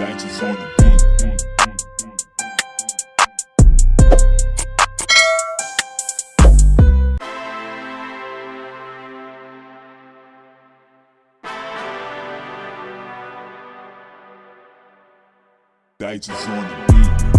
Digits on the beat. Dices on the beat.